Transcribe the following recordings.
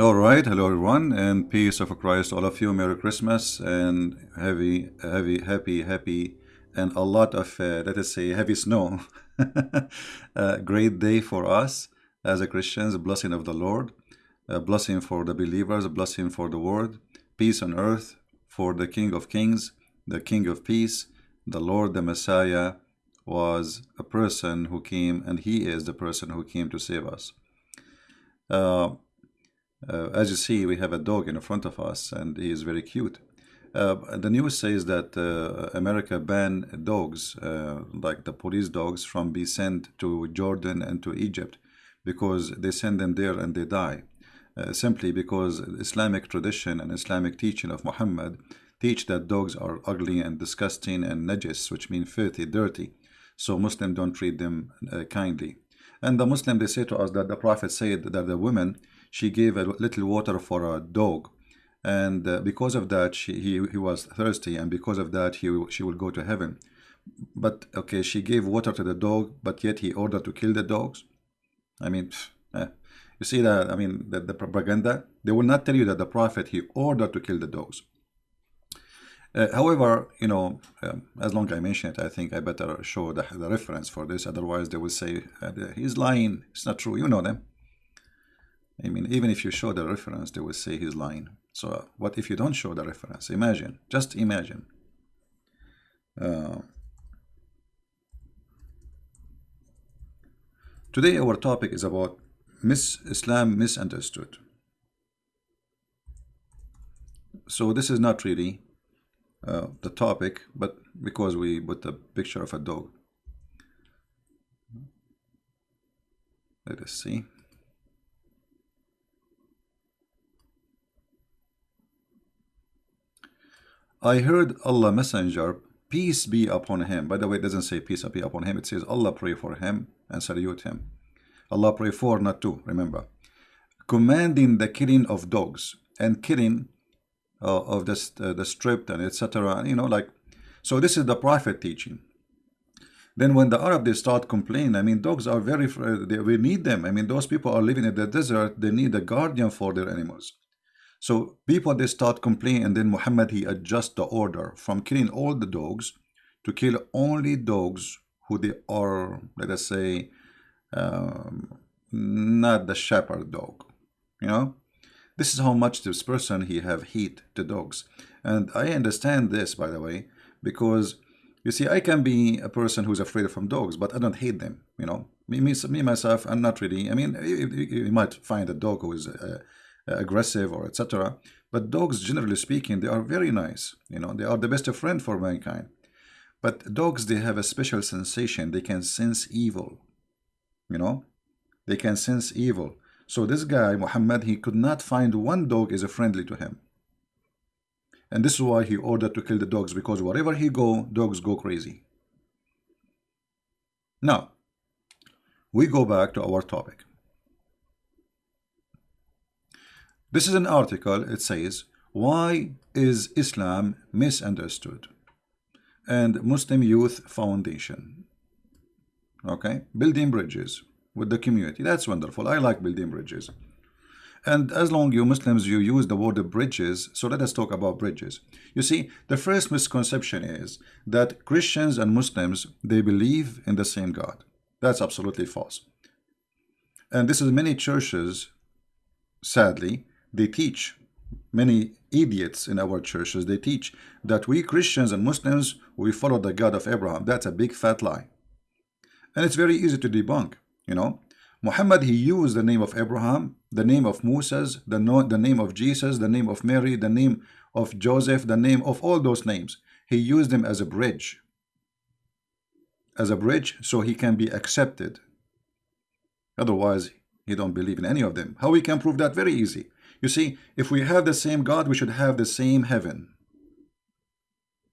All right, hello everyone, and peace of Christ, all of you. Merry Christmas and heavy, heavy, happy, happy, and a lot of, uh, let us say, heavy snow. great day for us as a Christians, blessing of the Lord, a blessing for the believers, a blessing for the world, peace on earth for the King of Kings, the King of Peace, the Lord, the Messiah was a person who came, and he is the person who came to save us. Uh, uh, as you see, we have a dog in front of us, and he is very cute. Uh, the news says that uh, America banned dogs, uh, like the police dogs, from being sent to Jordan and to Egypt because they send them there and they die. Uh, simply because Islamic tradition and Islamic teaching of Muhammad teach that dogs are ugly and disgusting and najis, which means filthy, dirty. So Muslims don't treat them uh, kindly. And the Muslim, they say to us that the Prophet said that the woman she gave a little water for a dog and uh, because of that she, he, he was thirsty and because of that he she will go to heaven but okay she gave water to the dog but yet he ordered to kill the dogs i mean eh. you see that i mean the, the propaganda they will not tell you that the prophet he ordered to kill the dogs uh, however, you know, um, as long as I mention it, I think I better show the, the reference for this. Otherwise, they will say uh, he's lying. It's not true. You know them. I mean, even if you show the reference, they will say he's lying. So uh, what if you don't show the reference? Imagine, just imagine. Uh, today our topic is about mis Islam misunderstood. So this is not really uh, the topic, but because we put a picture of a dog. Let us see. I heard Allah Messenger, peace be upon him. By the way, it doesn't say peace be upon him. It says Allah pray for him and salute him. Allah pray for, not to, remember. Commanding the killing of dogs and killing uh, of the, uh, the stripped and etc. You know, like, so this is the Prophet teaching. Then when the Arab, they start complaining, I mean, dogs are very, they, we need them. I mean, those people are living in the desert. They need a guardian for their animals. So people they start complaining and then Muhammad he adjusts the order from killing all the dogs to kill only dogs who they are let us say um, not the shepherd dog you know? This is how much this person he have heat to dogs. And I understand this by the way because you see I can be a person who's afraid from dogs but I don't hate them you know? Me, me, me myself I'm not really I mean you, you might find a dog who is uh, aggressive or etc. But dogs, generally speaking, they are very nice. You know, they are the best friend for mankind. But dogs, they have a special sensation. They can sense evil. You know, they can sense evil. So this guy, Muhammad, he could not find one dog is friendly to him. And this is why he ordered to kill the dogs, because wherever he go, dogs go crazy. Now, we go back to our topic. This is an article, it says, Why is Islam misunderstood? And Muslim Youth Foundation. Okay, building bridges with the community. That's wonderful. I like building bridges. And as long you Muslims, you use the word bridges, so let us talk about bridges. You see, the first misconception is that Christians and Muslims, they believe in the same God. That's absolutely false. And this is many churches, sadly, they teach. Many idiots in our churches they teach that we Christians and Muslims we follow the God of Abraham. That's a big fat lie. And it's very easy to debunk you know. Muhammad he used the name of Abraham the name of Moses the, no, the name of Jesus the name of Mary the name of Joseph the name of all those names. He used them as a bridge. As a bridge so he can be accepted. Otherwise he don't believe in any of them. How we can prove that? Very easy you see, if we have the same God, we should have the same heaven.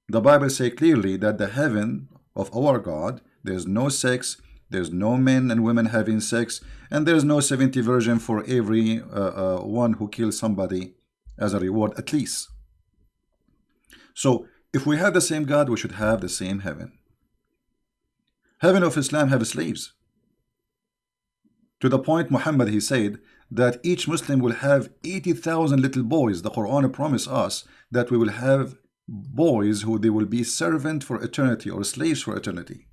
The Bible say clearly that the heaven of our God, there's no sex, there's no men and women having sex, and there's no 70 version for every uh, uh, one who kills somebody as a reward, at least. So, if we have the same God, we should have the same heaven. Heaven of Islam have slaves. To the point Muhammad, he said that each Muslim will have 80,000 little boys. The Quran promised us that we will have boys who they will be servant for eternity or slaves for eternity.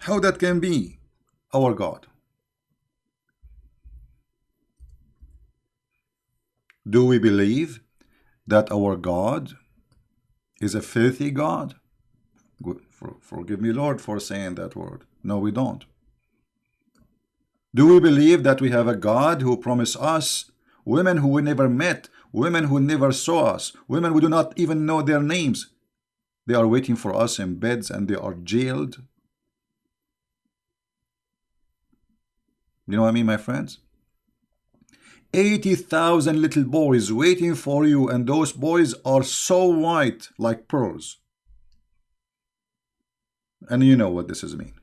How that can be our God? Do we believe that our God is a filthy God? Forgive me, Lord, for saying that word. No, we don't. Do we believe that we have a God who promised us women who we never met, women who never saw us, women who do not even know their names? They are waiting for us in beds and they are jailed. You know what I mean, my friends? 80,000 little boys waiting for you and those boys are so white like pearls. And you know what this is mean.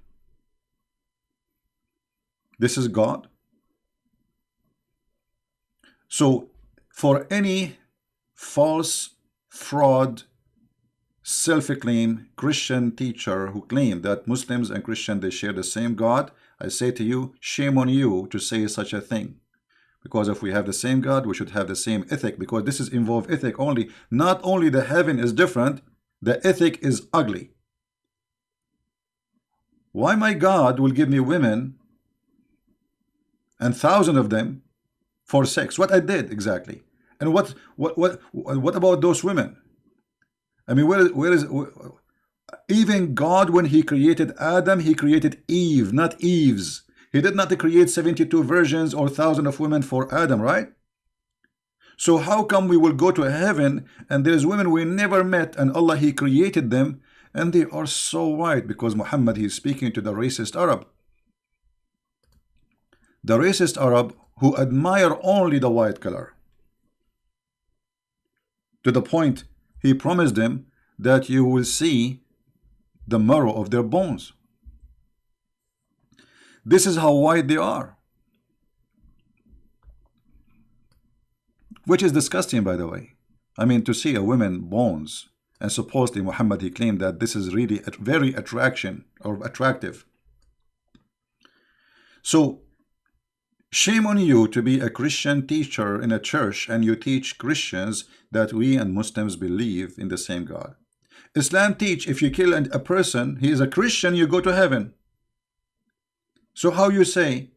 This is God. So for any false, fraud, self-acclaimed Christian teacher who claim that Muslims and Christians they share the same God, I say to you, shame on you to say such a thing. Because if we have the same God, we should have the same ethic because this is involved ethic only. Not only the heaven is different, the ethic is ugly. Why my God will give me women and thousand of them for sex? What I did exactly? And what what what what about those women? I mean, where where is where, even God when he created Adam, he created Eve, not Eves. He did not create 72 virgins or thousand of women for Adam, right? So how come we will go to heaven and there's women we never met and Allah he created them and they are so white because Muhammad he is speaking to the racist Arab. The racist Arab who admire only the white color. To the point he promised them that you will see the marrow of their bones. This is how white they are. Which is disgusting, by the way. I mean, to see a woman bones, and supposedly Muhammad, he claimed that this is really a very attraction or attractive. So, shame on you to be a Christian teacher in a church and you teach Christians that we and Muslims believe in the same God. Islam teach if you kill a person, he is a Christian, you go to heaven. So how you say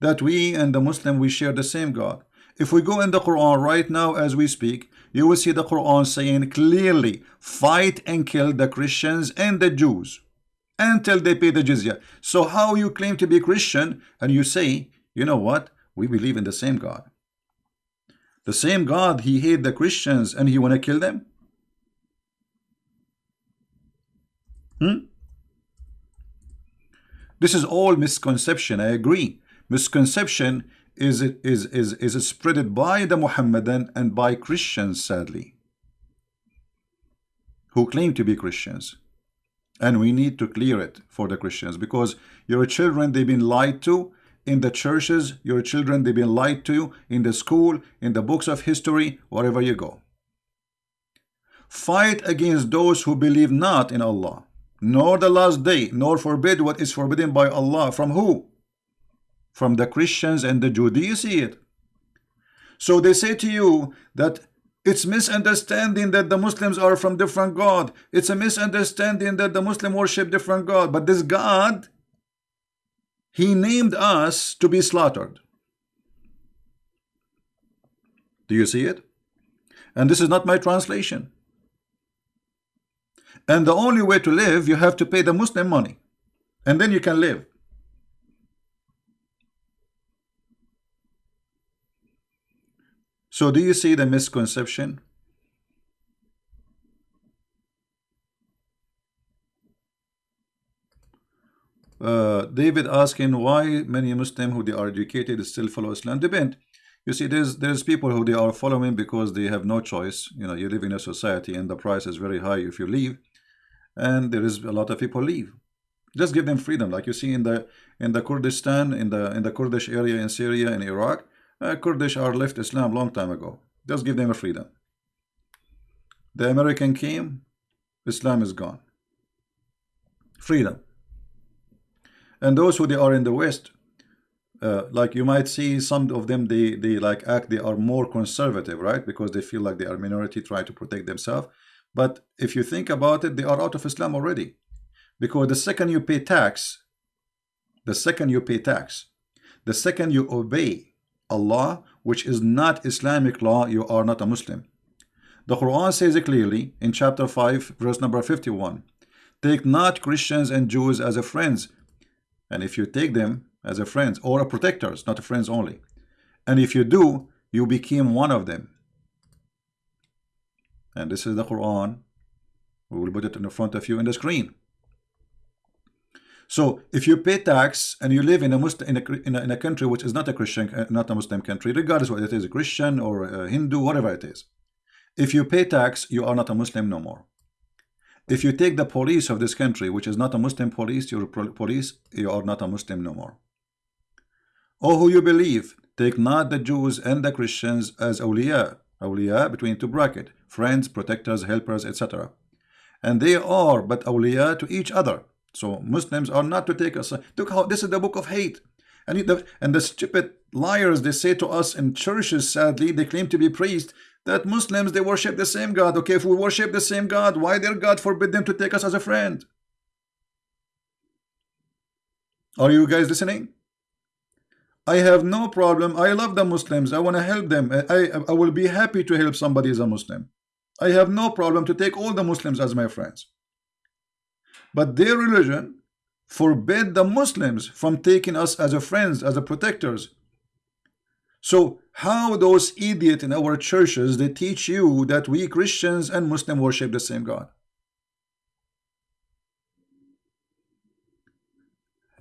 that we and the Muslim, we share the same God? If we go in the Quran right now as we speak, you will see the Quran saying clearly, fight and kill the Christians and the Jews until they pay the jizya. So how you claim to be Christian and you say, you know what, we believe in the same God. The same God, he hate the Christians and he want to kill them? Hmm? This is all misconception. I agree. Misconception is is is is spreaded by the Muhammadan and by Christians, sadly, who claim to be Christians. And we need to clear it for the Christians because your children they've been lied to in the churches, your children they've been lied to in the school, in the books of history, wherever you go. Fight against those who believe not in Allah nor the last day, nor forbid what is forbidden by Allah. From who? From the Christians and the Jews. Do you see it? So they say to you that it's misunderstanding that the Muslims are from different God. It's a misunderstanding that the Muslim worship different God. But this God, he named us to be slaughtered. Do you see it? And this is not my translation. And the only way to live, you have to pay the Muslim money. And then you can live. So do you see the misconception? Uh, David asking why many Muslims who they are educated still follow Islam. Depend. You see, there's there's people who they are following because they have no choice. You know, you live in a society and the price is very high if you leave and there is a lot of people leave just give them freedom like you see in the in the Kurdistan in the in the Kurdish area in Syria and Iraq uh, Kurdish are left Islam long time ago. Just give them a freedom. The American came Islam is gone. Freedom. And those who they are in the West uh, like you might see some of them they they like act they are more conservative right? Because they feel like they are minority try to protect themselves. But if you think about it they are out of Islam already. Because the second you pay tax the second you pay tax the second you obey Allah which is not Islamic law you are not a Muslim the Quran says it clearly in chapter 5 verse number 51 take not Christians and Jews as a friends and if you take them as a friends or a protectors, not a friends only. And if you do, you became one of them. And this is the Quran. We will put it in the front of you in the screen. So if you pay tax and you live in a Muslim in a, in a, in a country which is not a Christian, uh, not a Muslim country, regardless whether it is a Christian or a Hindu, whatever it is, if you pay tax, you are not a Muslim no more. If you take the police of this country, which is not a Muslim police, your police, you are not a Muslim no more. Oh, who you believe, take not the Jews and the Christians as awliya, awliya between two bracket, friends, protectors, helpers, etc. And they are but awliya to each other. So Muslims are not to take us. Uh, look how this is the book of hate. And the, and the stupid liars they say to us in churches, sadly, they claim to be priests, that Muslims they worship the same God. Okay, if we worship the same God, why their God forbid them to take us as a friend? Are you guys listening? I have no problem. I love the Muslims. I want to help them. I, I will be happy to help somebody as a Muslim. I have no problem to take all the Muslims as my friends. But their religion forbid the Muslims from taking us as a friends, as a protectors. So how those idiots in our churches, they teach you that we Christians and Muslim worship the same God.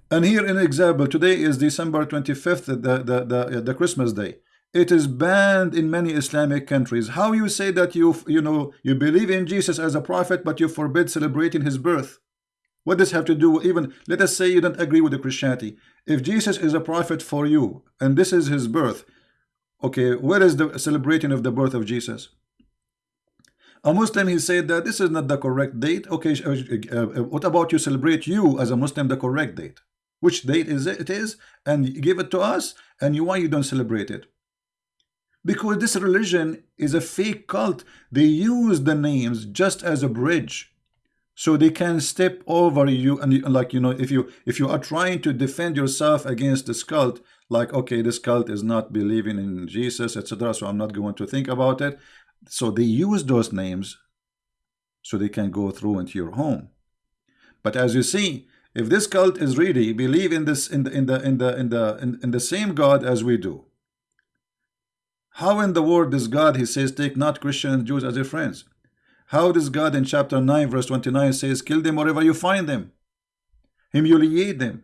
And here an example, today is December 25th, the, the, the, uh, the Christmas day. It is banned in many Islamic countries. How you say that you, you know, you believe in Jesus as a prophet, but you forbid celebrating his birth? What does have to do even, let us say you don't agree with the Christianity. If Jesus is a prophet for you, and this is his birth, okay, where is the celebrating of the birth of Jesus? A Muslim, he said that this is not the correct date. Okay, uh, uh, what about you celebrate you as a Muslim the correct date? which date is it, it is and give it to us and you why you don't celebrate it because this religion is a fake cult they use the names just as a bridge so they can step over you and like you know if you if you are trying to defend yourself against this cult like okay this cult is not believing in Jesus etc so I'm not going to think about it so they use those names so they can go through into your home but as you see if this cult is really believe in this in the in the in the in the in, in the same God as we do, how in the world does God he says take not Christian Jews as your friends? How does God in chapter 9 verse 29 says kill them wherever you find them, humiliate them?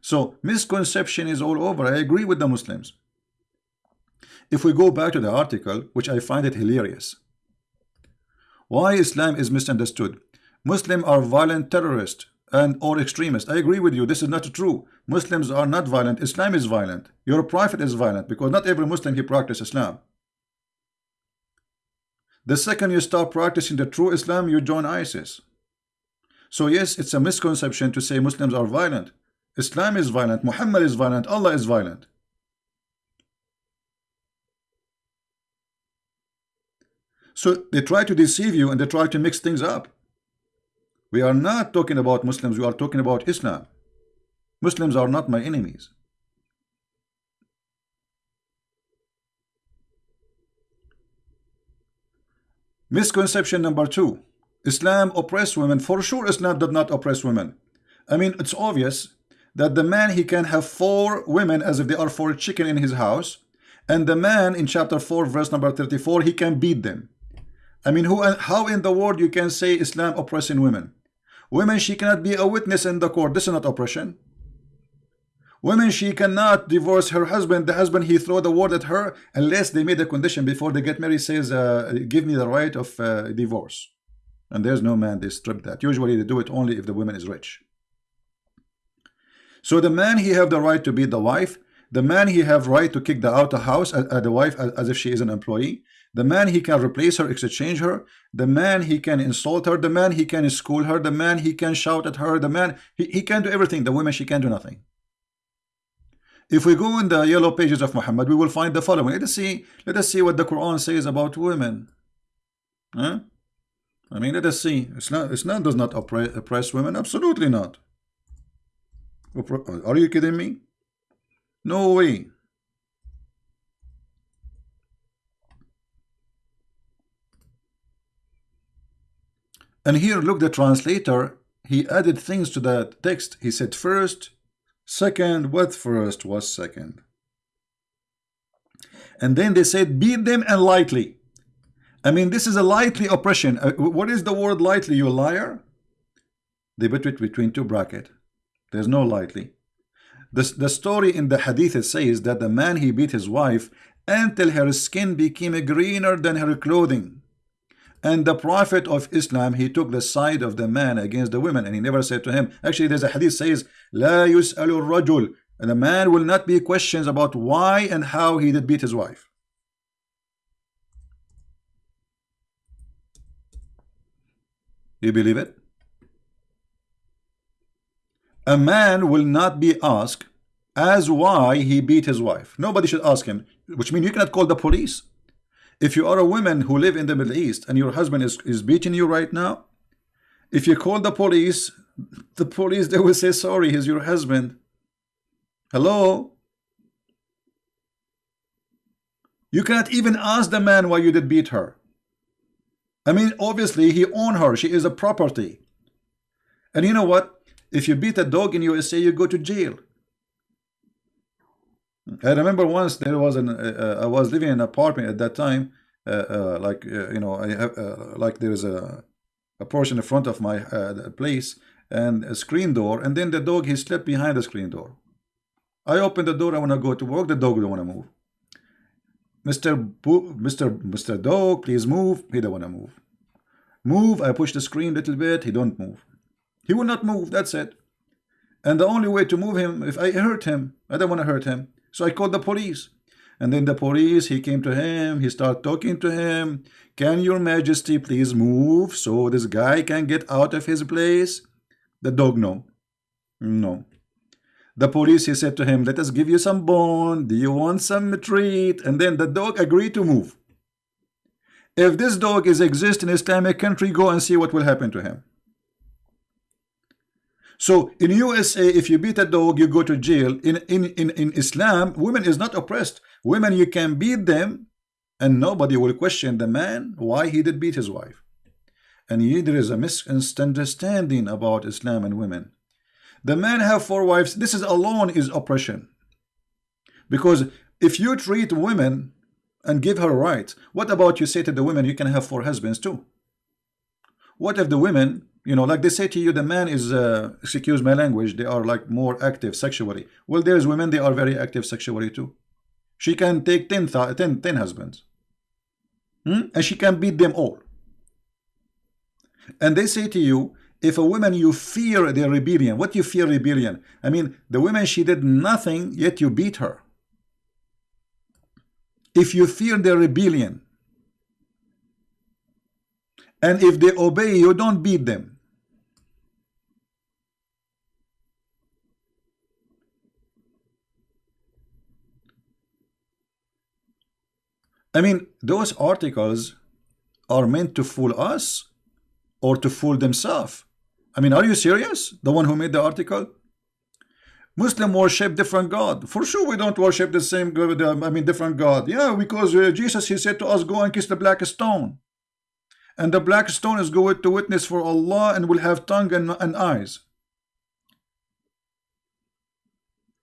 So misconception is all over. I agree with the Muslims. If we go back to the article, which I find it hilarious, why Islam is misunderstood. Muslims are violent terrorists and or extremists. I agree with you. This is not true. Muslims are not violent. Islam is violent. Your prophet is violent because not every Muslim he practice Islam. The second you start practicing the true Islam, you join ISIS. So yes, it's a misconception to say Muslims are violent. Islam is violent. Muhammad is violent. Allah is violent. So they try to deceive you and they try to mix things up. We are not talking about Muslims, we are talking about Islam. Muslims are not my enemies. Misconception number two. Islam oppress women. For sure, Islam did not oppress women. I mean, it's obvious that the man, he can have four women as if they are four chicken in his house. And the man in chapter 4, verse number 34, he can beat them. I mean, who, how in the world you can say Islam oppressing women? Women, she cannot be a witness in the court. This is not oppression. Women, she cannot divorce her husband. The husband, he throw the word at her unless they made a condition before they get married, says, uh, give me the right of uh, divorce. And there's no man, they strip that. Usually they do it only if the woman is rich. So the man, he have the right to beat the wife. The man, he have right to kick the out of house, uh, uh, the wife, as, as if she is an employee. The man, he can replace her, exchange her. The man, he can insult her. The man, he can school her. The man, he can shout at her. The man, he, he can do everything. The woman, she can do nothing. If we go in the yellow pages of Muhammad, we will find the following. Let us see, let us see what the Quran says about women. Huh? I mean, let us see. Islam, Islam does not oppress, oppress women. Absolutely not. Are you kidding me? No way. And here, look, the translator, he added things to that text. He said first, second, what first was second. And then they said, beat them and lightly. I mean, this is a lightly oppression. Uh, what is the word lightly, you liar? They put it between two brackets. There's no lightly. The, the story in the hadith says that the man he beat his wife until her skin became greener than her clothing. And the Prophet of Islam, he took the side of the man against the women, and he never said to him. Actually, there's a hadith says, La yus'alu rajul. And the man will not be questions about why and how he did beat his wife. You believe it? A man will not be asked as why he beat his wife. Nobody should ask him, which means you cannot call the police. If you are a woman who live in the Middle East and your husband is, is beating you right now, if you call the police, the police, they will say, sorry, he's your husband. Hello? You cannot even ask the man why you did beat her. I mean, obviously, he owned her. She is a property. And you know what? If you beat a dog in USA, you go to jail. I remember once there was an uh, uh, I was living in an apartment at that time uh, uh like uh, you know I have uh, like there's a a portion in front of my place and a screen door and then the dog he slept behind the screen door I open the door I want to go to work the dog don't want to move Mr. Bo Mr. Mr. Dog please move he don't want to move move I push the screen a little bit he don't move he will not move that's it and the only way to move him if I hurt him I don't want to hurt him so I called the police. And then the police, he came to him, he started talking to him. Can your majesty please move so this guy can get out of his place? The dog, no. No. The police, he said to him, let us give you some bone. Do you want some treat? And then the dog agreed to move. If this dog is exist in Islamic country, go and see what will happen to him. So in USA, if you beat a dog, you go to jail. In, in, in, in Islam, women is not oppressed. Women, you can beat them and nobody will question the man why he did beat his wife. And there is a misunderstanding about Islam and women. The man have four wives. This is alone is oppression. Because if you treat women and give her rights, what about you say to the women you can have four husbands too? What if the women you know like they say to you the man is uh, excuse my language they are like more active sexually. Well there's women they are very active sexually too. She can take 10, 10, 10 husbands. Hmm? and she can beat them all. And they say to you if a woman you fear their rebellion what you fear rebellion? I mean the woman she did nothing yet you beat her. If you fear their rebellion and if they obey you don't beat them I mean, those articles are meant to fool us or to fool themselves. I mean, are you serious? The one who made the article? Muslim worship different God. For sure, we don't worship the same God. I mean, different God. Yeah, because uh, Jesus, he said to us, go and kiss the black stone. And the black stone is going to witness for Allah and will have tongue and, and eyes.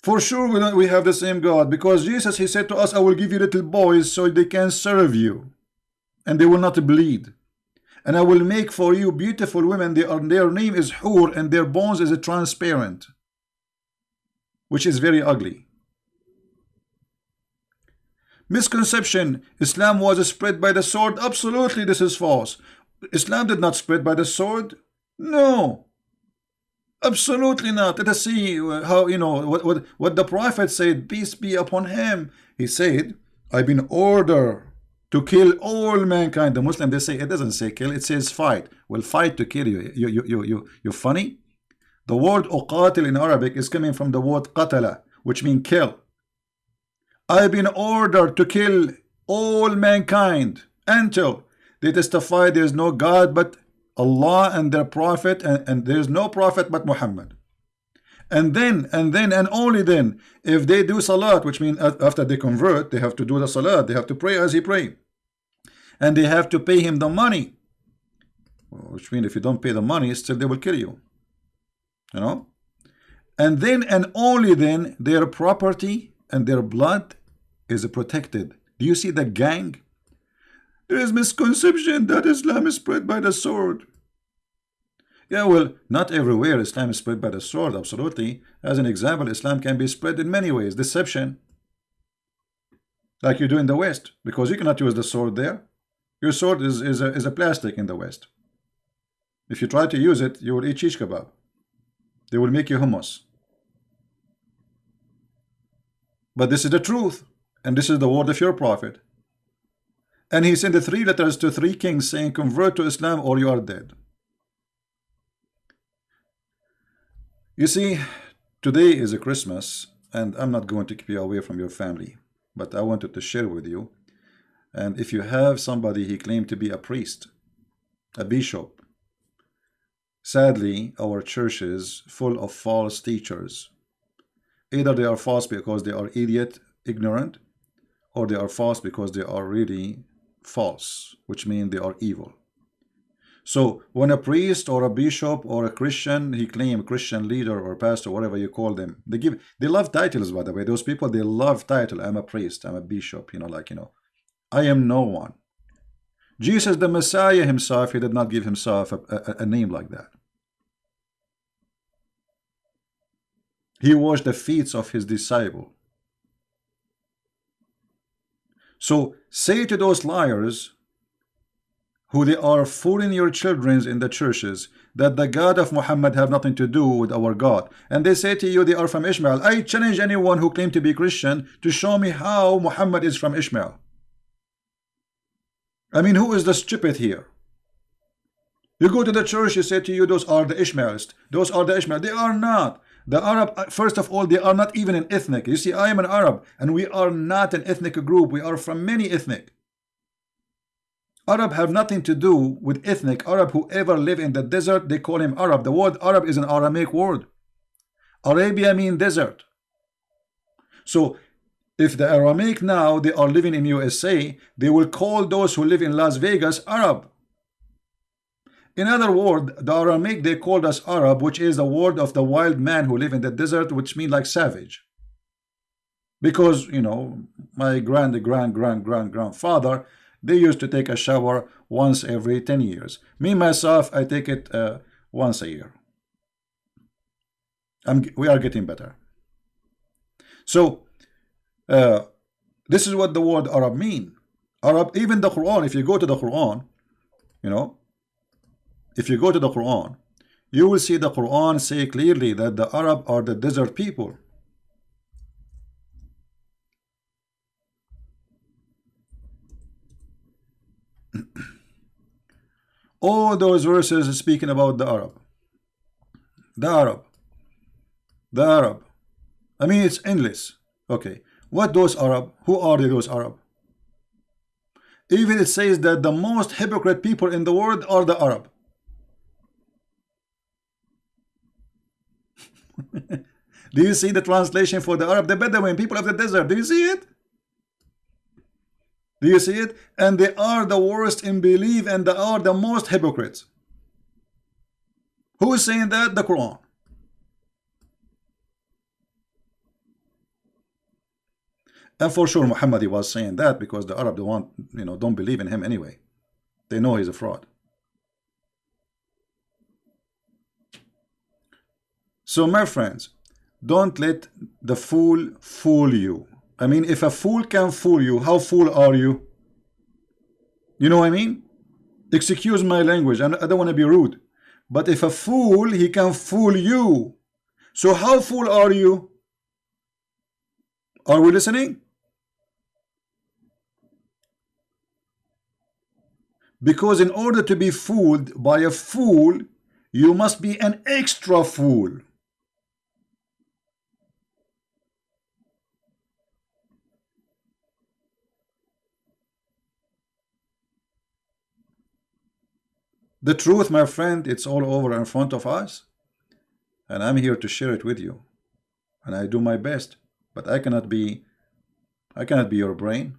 For sure we, we have the same God because Jesus he said to us I will give you little boys so they can serve you and they will not bleed. And I will make for you beautiful women. They are, their name is Hur and their bones is a transparent which is very ugly. Misconception. Islam was spread by the sword. Absolutely this is false. Islam did not spread by the sword? No Absolutely not. Let us see uh, how, you know, what, what, what the Prophet said, peace be upon him. He said, I've been ordered to kill all mankind. The Muslim they say it doesn't say kill, it says fight. Will fight to kill you. You you you you you funny? The word uqatil in Arabic is coming from the word qatala, which means kill. I've been ordered to kill all mankind until they testify there is no God but Allah and their prophet and, and there is no prophet but Muhammad. And then and then and only then if they do salat which means after they convert they have to do the salat they have to pray as he prayed. And they have to pay him the money. Which means if you don't pay the money still they will kill you. You know? And then and only then their property and their blood is protected. Do you see the gang there is misconception that Islam is spread by the sword yeah, well, not everywhere Islam is spread by the sword, absolutely. As an example, Islam can be spread in many ways. Deception, like you do in the West, because you cannot use the sword there. Your sword is, is, a, is a plastic in the West. If you try to use it, you will eat shish kebab. They will make you hummus. But this is the truth, and this is the word of your prophet. And he sent the three letters to three kings saying, convert to Islam or you are dead. You see, today is a Christmas, and I'm not going to keep you away from your family, but I wanted to share with you. And if you have somebody he claimed to be a priest, a bishop, sadly, our church is full of false teachers. Either they are false because they are idiot, ignorant, or they are false because they are really false, which means they are evil. So when a priest or a bishop or a Christian, he claim Christian leader or pastor, whatever you call them, they give they love titles by the way. Those people they love title. I'm a priest, I'm a bishop, you know, like you know, I am no one. Jesus the Messiah himself, he did not give himself a, a, a name like that. He washed the feet of his disciple. So say to those liars who they are fooling your children in the churches that the God of Muhammad have nothing to do with our God. And they say to you they are from Ishmael. I challenge anyone who claim to be Christian to show me how Muhammad is from Ishmael. I mean, who is the stupid here? You go to the church, you say to you, those are the Ishmaelites. Those are the Ishmael. They are not. The Arab, uh, first of all, they are not even an ethnic. You see, I am an Arab, and we are not an ethnic group. We are from many ethnic. Arab have nothing to do with ethnic Arab whoever live in the desert they call him Arab the word Arab is an Aramaic word Arabia mean desert so if the Aramaic now they are living in USA they will call those who live in Las Vegas Arab in other words the Aramaic they called us Arab which is the word of the wild man who live in the desert which mean like savage because you know my grand grand grand grand grandfather they used to take a shower once every 10 years. Me, myself, I take it uh, once a year. I'm, we are getting better. So, uh, this is what the word Arab mean. Arab, even the Quran, if you go to the Quran, you know, if you go to the Quran, you will see the Quran say clearly that the Arab are the desert people. All those verses speaking about the Arab. The Arab. The Arab. I mean, it's endless. Okay. What those Arab? Who are they, those Arab? Even it says that the most hypocrite people in the world are the Arab. Do you see the translation for the Arab? The Bedouin, people of the desert. Do you see it? Do you see it? And they are the worst in belief and they are the most hypocrites. Who is saying that? The Quran. And for sure Muhammad was saying that because the Arab don't want, you know, don't believe in him anyway. They know he's a fraud. So my friends, don't let the fool fool you. I mean, if a fool can fool you, how fool are you? You know what I mean? Excuse my language. I don't want to be rude. But if a fool, he can fool you. So how fool are you? Are we listening? Because in order to be fooled by a fool, you must be an extra fool. The truth, my friend, it's all over in front of us. And I'm here to share it with you. And I do my best. But I cannot be I cannot be your brain.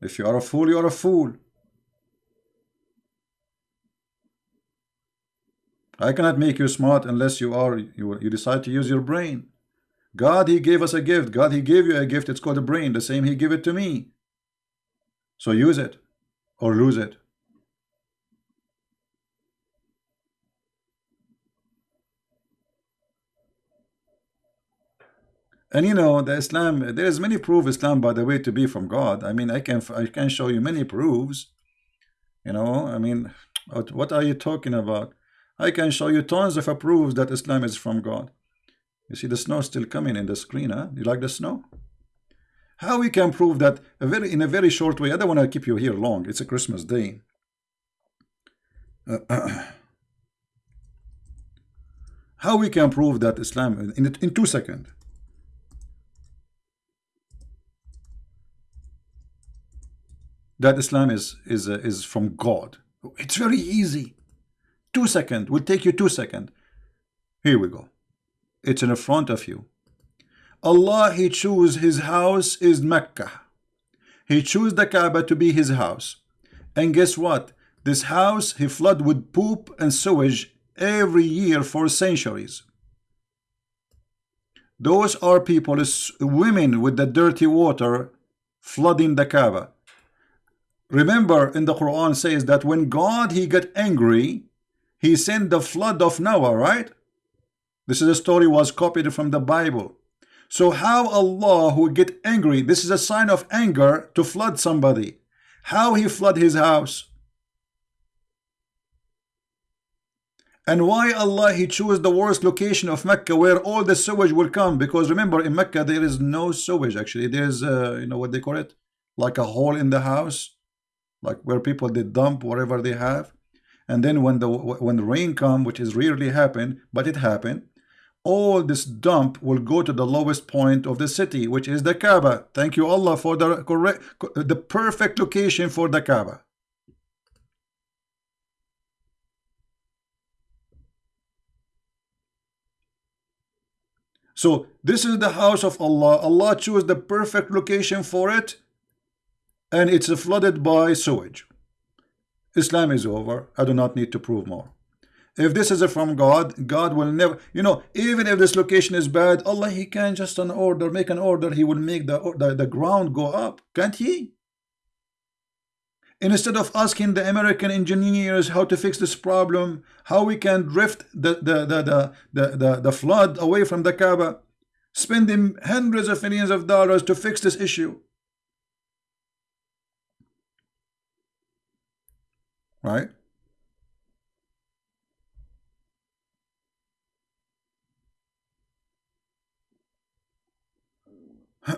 If you are a fool, you are a fool. I cannot make you smart unless you are you, you decide to use your brain. God, He gave us a gift. God, He gave you a gift. It's called a brain. The same He gave it to me. So use it or lose it. And you know, the Islam, there is many proof Islam, by the way, to be from God. I mean, I can I can show you many proofs. You know, I mean, what, are you talking about? I can show you tons of proofs that Islam is from God. You see the snow still coming in the screen, huh? You like the snow? How we can prove that a very in a very short way? I don't want to keep you here long. It's a Christmas day. Uh, how we can prove that Islam in in two seconds? That Islam is is uh, is from God. It's very easy. Two seconds will take you two seconds. Here we go. It's in front of you. Allah He chose His house is Mecca. He chose the Kaaba to be His house. And guess what? This house He flood with poop and sewage every year for centuries. Those are people, women with the dirty water flooding the Kaaba. Remember in the Quran says that when God he got angry, he sent the flood of Noah, right? This is a story was copied from the Bible. So how Allah who get angry, this is a sign of anger to flood somebody. How he flood his house? And why Allah he chose the worst location of Mecca where all the sewage will come? Because remember in Mecca there is no sewage actually. There's uh, you know what they call it? Like a hole in the house like where people they dump whatever they have and then when the when the rain come which is rarely happen but it happened all this dump will go to the lowest point of the city which is the Kaaba. Thank you Allah for the correct the perfect location for the Kaaba. So this is the house of Allah. Allah chose the perfect location for it and it's flooded by sewage. Islam is over. I do not need to prove more. If this is from God, God will never, you know, even if this location is bad, Allah, He can just an order, make an order, He will make the, the, the ground go up. Can't He? Instead of asking the American engineers how to fix this problem, how we can drift the, the, the, the, the, the, the flood away from the Kaaba, spending hundreds of millions of dollars to fix this issue. Right?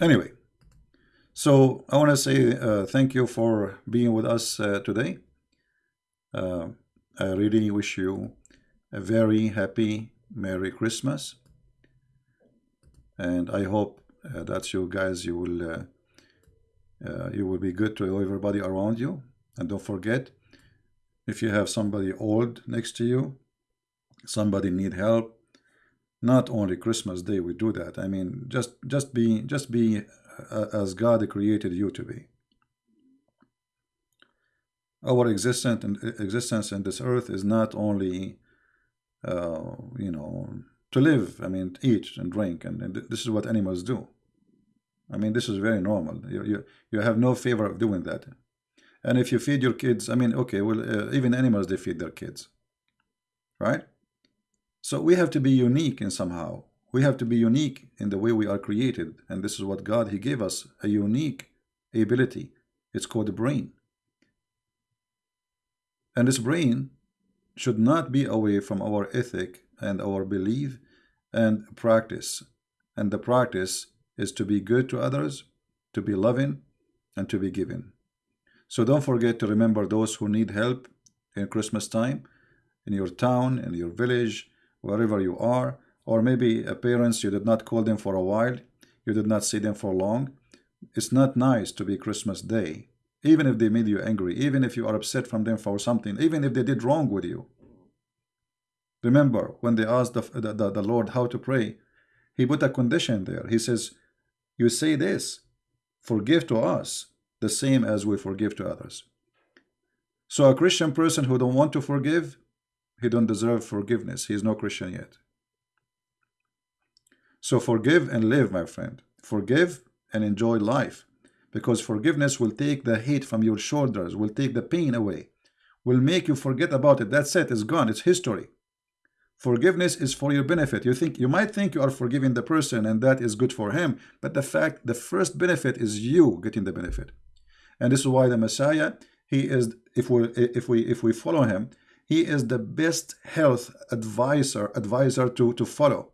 anyway, so I want to say uh, thank you for being with us uh, today. Uh, I really wish you a very happy Merry Christmas. And I hope uh, that you guys, you will, uh, uh, you will be good to everybody around you. And don't forget, if you have somebody old next to you, somebody need help, not only Christmas Day we do that. I mean, just just be just be uh, as God created you to be. Our existence and existence in this earth is not only, uh, you know, to live. I mean, eat and drink, and, and this is what animals do. I mean, this is very normal. You you you have no favor of doing that. And if you feed your kids, I mean, okay, well, uh, even animals, they feed their kids, right? So we have to be unique in somehow. We have to be unique in the way we are created. And this is what God, he gave us, a unique ability. It's called the brain. And this brain should not be away from our ethic and our belief and practice. And the practice is to be good to others, to be loving, and to be giving. So don't forget to remember those who need help in Christmas time, in your town, in your village, wherever you are, or maybe a parents, you did not call them for a while, you did not see them for long. It's not nice to be Christmas Day, even if they made you angry, even if you are upset from them for something, even if they did wrong with you. Remember, when they asked the, the, the Lord how to pray, he put a condition there. He says, you say this, forgive to us the same as we forgive to others. So a Christian person who don't want to forgive, he don't deserve forgiveness. He is no Christian yet. So forgive and live, my friend. Forgive and enjoy life. Because forgiveness will take the hate from your shoulders, will take the pain away, will make you forget about it. That's it, it's gone, it's history. Forgiveness is for your benefit. You think you might think you are forgiving the person and that is good for him, but the fact the first benefit is you getting the benefit. And this is why the Messiah, he is if we if we if we follow him, he is the best health advisor advisor to to follow.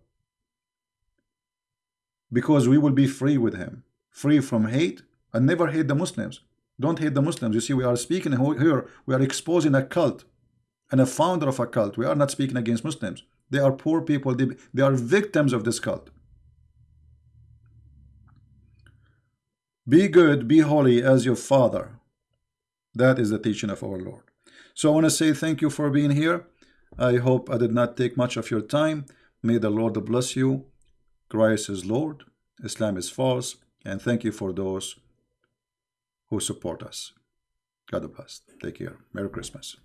Because we will be free with him, free from hate, and never hate the Muslims. Don't hate the Muslims. You see, we are speaking here, we are exposing a cult and a founder of a cult. We are not speaking against Muslims. They are poor people. They, they are victims of this cult. Be good, be holy as your Father. That is the teaching of our Lord. So I want to say thank you for being here. I hope I did not take much of your time. May the Lord bless you. Christ is Lord. Islam is false. And thank you for those who support us. God bless. Take care. Merry Christmas.